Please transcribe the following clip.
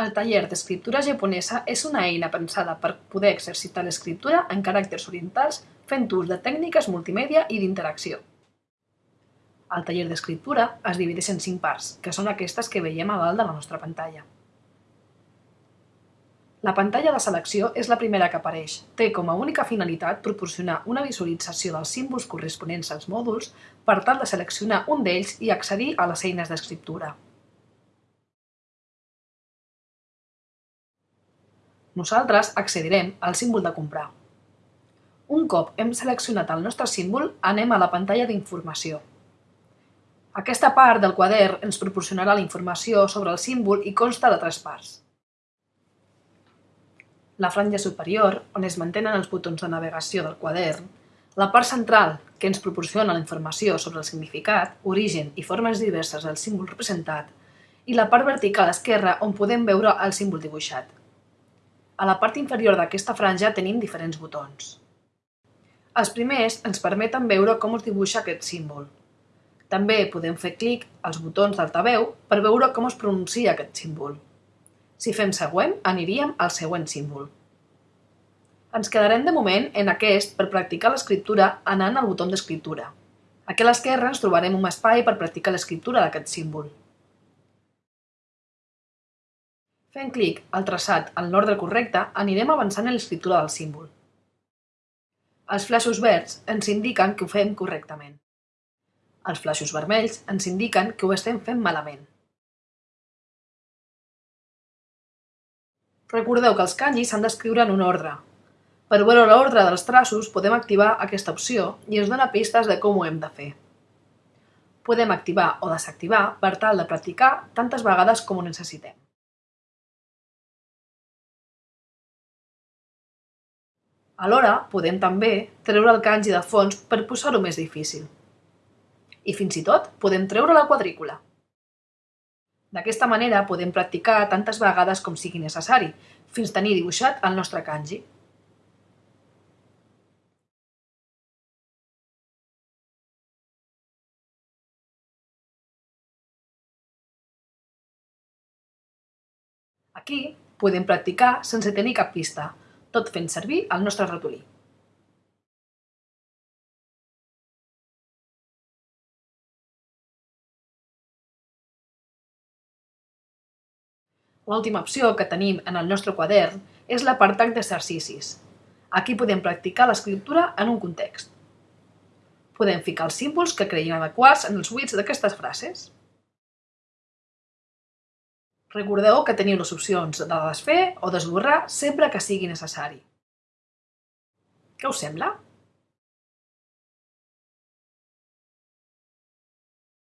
El taller d'escriptura japonesa és una eina pensada per poder exercitar l'escriptura en caràcters orientals fent ús de tècniques multimèdia i d'interacció. El taller d'escriptura es divideix en cinc parts, que són aquestes que veiem a dalt de la nostra pantalla. La pantalla de selecció és la primera que apareix. Té com a única finalitat proporcionar una visualització dels símbols corresponents als mòduls per tal de seleccionar un d'ells i accedir a les eines d'escriptura. Nosaltres accedirem al símbol de comprar. Un cop hem seleccionat el nostre símbol, anem a la pantalla d'informació. Aquesta part del quadern ens proporcionarà la informació sobre el símbol i consta de tres parts. La franja superior, on es mantenen els botons de navegació del quadern, la part central, que ens proporciona la informació sobre el significat, origen i formes diverses del símbol representat, i la part vertical esquerra on podem veure el símbol dibuixat. A la part inferior d'aquesta franja tenim diferents botons. Els primers ens permeten veure com es dibuixa aquest símbol. També podem fer clic als botons d'altaveu per veure com es pronuncia aquest símbol. Si fem següent, aniríem al següent símbol. Ens quedarem de moment en aquest per practicar l'escriptura anant al botó d'escriptura. Aquí a l'esquerra ens trobarem un espai per practicar l'escriptura d'aquest símbol. Fent clic al traçat en l'ordre correcte, anirem avançant en l'escriptura del símbol. Els flaixos verds ens indiquen que ho fem correctament. Els flaixos vermells ens indiquen que ho estem fent malament. Recordeu que els kanji s'han d'escriure en un ordre. Per veure l'ordre dels traços podem activar aquesta opció i ens dona pistes de com ho hem de fer. Podem activar o desactivar per tal de practicar tantes vegades com ho necessitem. Alhora, podem també treure el kanji de fons per posar-ho més difícil. I fins i tot podem treure la quadrícula. D'aquesta manera podem practicar tantes vegades com sigui necessari, fins tenir dibuixat el nostre kanji. Aquí podem practicar sense tenir cap pista, tot fent servir el nostre ratolí. L'última opció que tenim en el nostre quadern és l'apartat d'exercicis. Aquí podem practicar l'escriptura en un context. Podem ficar els símbols que creiem adequats en els buits d'aquestes frases. Recordeu que teniu les opcions de desfer o d'esborrar sempre que sigui necessari. Què us sembla?